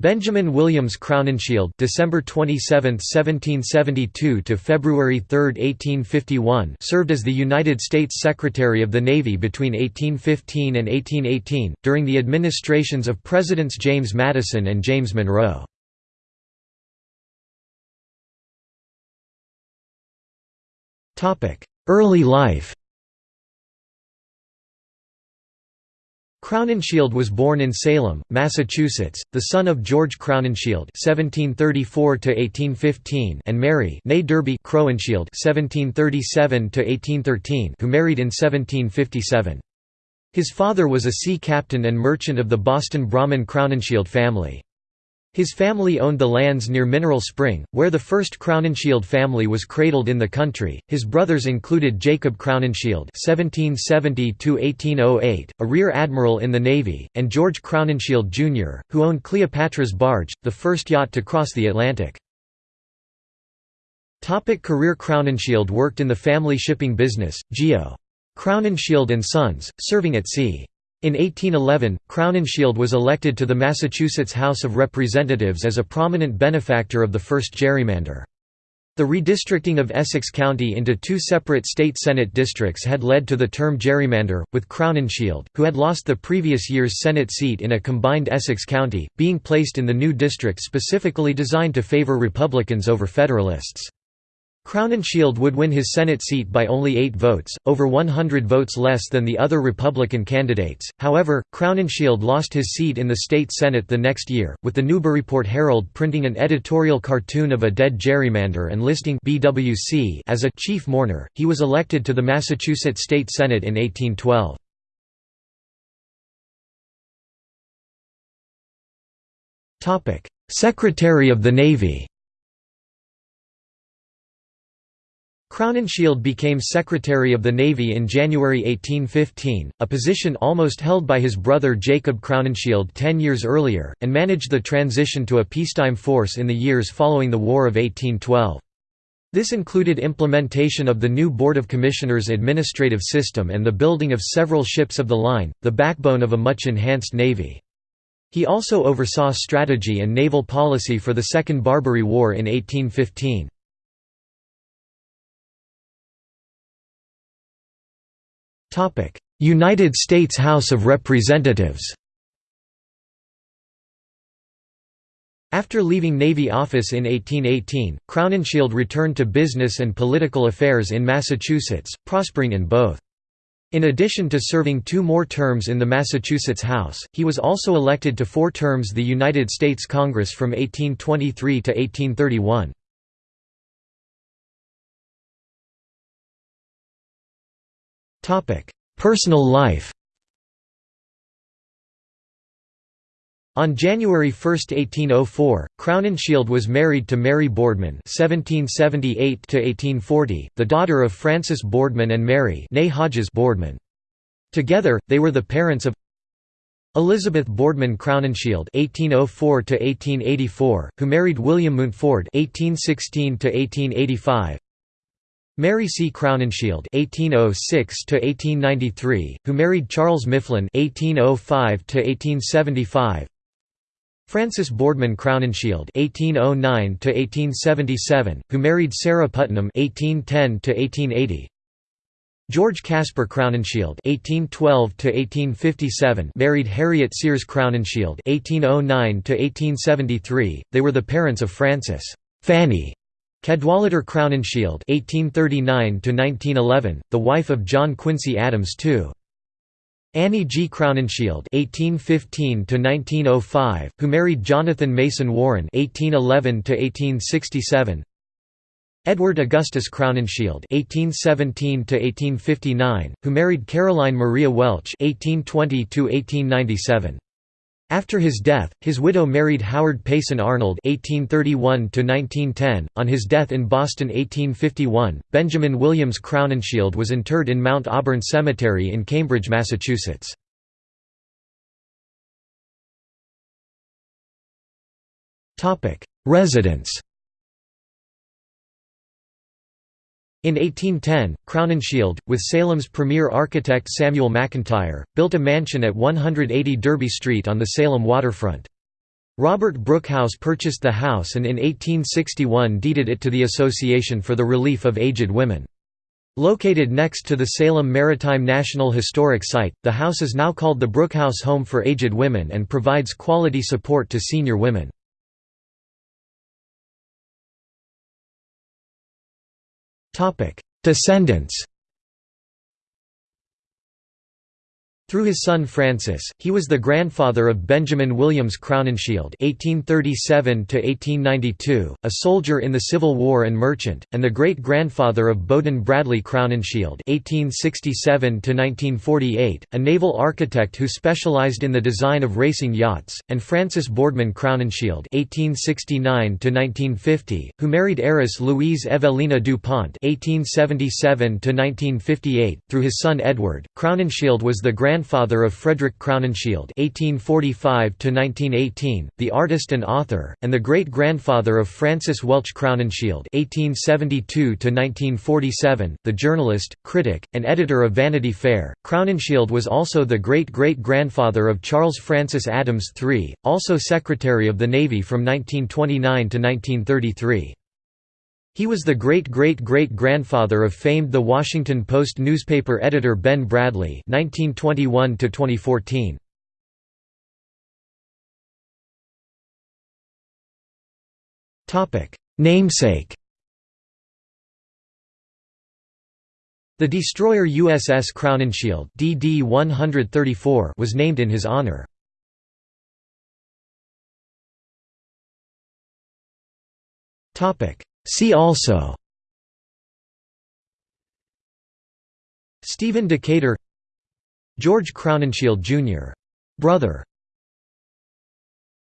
Benjamin Williams Crowninshield December 27, 1772 to February 3, 1851 served as the United States Secretary of the Navy between 1815 and 1818, during the administrations of Presidents James Madison and James Monroe. Early life Crowninshield was born in Salem, Massachusetts, the son of George Crowninshield (1734–1815) and Mary (née Derby) Crowninshield (1737–1813), who married in 1757. His father was a sea captain and merchant of the Boston Brahmin Crowninshield family. His family owned the lands near Mineral Spring, where the first Crowninshield family was cradled in the country. His brothers included Jacob Crowninshield (1770–1808), a rear admiral in the Navy, and George Crowninshield Jr., who owned Cleopatra's Barge, the first yacht to cross the Atlantic. Topic career Crowninshield worked in the family shipping business, Geo. Crowninshield and Sons, serving at sea. In 1811, Crowninshield was elected to the Massachusetts House of Representatives as a prominent benefactor of the first gerrymander. The redistricting of Essex County into two separate state Senate districts had led to the term gerrymander, with Crowninshield, who had lost the previous year's Senate seat in a combined Essex County, being placed in the new district specifically designed to favor Republicans over Federalists. Crowninshield would win his Senate seat by only eight votes, over 100 votes less than the other Republican candidates. However, Crowninshield lost his seat in the state Senate the next year, with the Newburyport Herald printing an editorial cartoon of a dead gerrymander and listing BWC as a chief mourner. He was elected to the Massachusetts State Senate in 1812. Topic: Secretary of the Navy. Crowninshield became Secretary of the Navy in January 1815, a position almost held by his brother Jacob Crowninshield ten years earlier, and managed the transition to a peacetime force in the years following the War of 1812. This included implementation of the new Board of Commissioners administrative system and the building of several ships of the line, the backbone of a much enhanced navy. He also oversaw strategy and naval policy for the Second Barbary War in 1815. United States House of Representatives After leaving Navy office in 1818, Crowninshield returned to business and political affairs in Massachusetts, prospering in both. In addition to serving two more terms in the Massachusetts House, he was also elected to four terms the United States Congress from 1823 to 1831. Personal life On January 1, 1804, Crowninshield was married to Mary Boardman (1778–1840), the daughter of Francis Boardman and Mary Hodges Boardman. Together, they were the parents of Elizabeth Boardman Crowninshield (1804–1884), who married William Mountford (1816–1885), Mary C. Crowninshield (1806–1893), who married Charles Mifflin (1805–1875). Francis Boardman Crowninshield (1809–1877), who married Sarah Putnam (1810–1880). George Casper Crowninshield (1812–1857) married Harriet Sears Crowninshield (1809–1873). They were the parents of Frances Fanny Cadwalader Crowninshield (1839–1911), the wife of John Quincy Adams II. Annie G. Crowninshield (1815–1905), who married Jonathan Mason Warren (1811–1867). Edward Augustus Crowninshield (1817–1859), who married Caroline Maria Welch (1820–1897). After his death, his widow married Howard Payson Arnold (1831–1910). On his death in Boston, 1851, Benjamin Williams Crowninshield was interred in Mount Auburn Cemetery in Cambridge, Massachusetts. Topic: Residence. In 1810, Crowninshield, with Salem's premier architect Samuel McIntire, built a mansion at 180 Derby Street on the Salem waterfront. Robert Brookhouse purchased the house and in 1861 deeded it to the Association for the Relief of Aged Women. Located next to the Salem Maritime National Historic Site, the house is now called the Brookhouse Home for Aged Women and provides quality support to senior women. Descendants Through his son Francis, he was the grandfather of Benjamin Williams Crowninshield (1837–1892), a soldier in the Civil War and merchant, and the great-grandfather of Bowdoin Bradlee Crowninshield (1867–1948), a naval architect who specialized in the design of racing yachts, and Francis Boardman Crowninshield (1869–1950), who married heiress Louise Evelina DuPont (1877–1958). Through his son Edward, Crowninshield was the grand grandfather of Frederick Crowninshield (1845–1918), the artist and author, and the great-grandfather of Francis Welch Crowninshield (1872–1947), the journalist, critic, and editor of Vanity Fair. Crowninshield was also the great-great-grandfather of Charles Francis Adams III, also Secretary of the Navy from 1929 to 1933. He was the great-great-great-grandfather of famed The Washington Post newspaper editor Ben Bradlee (1921–2014). Topic: Namesake. The destroyer USS Crowninshield (DD 134) was named in his honor. Topic: See also Stephen Decatur George Crowninshield Jr. Brother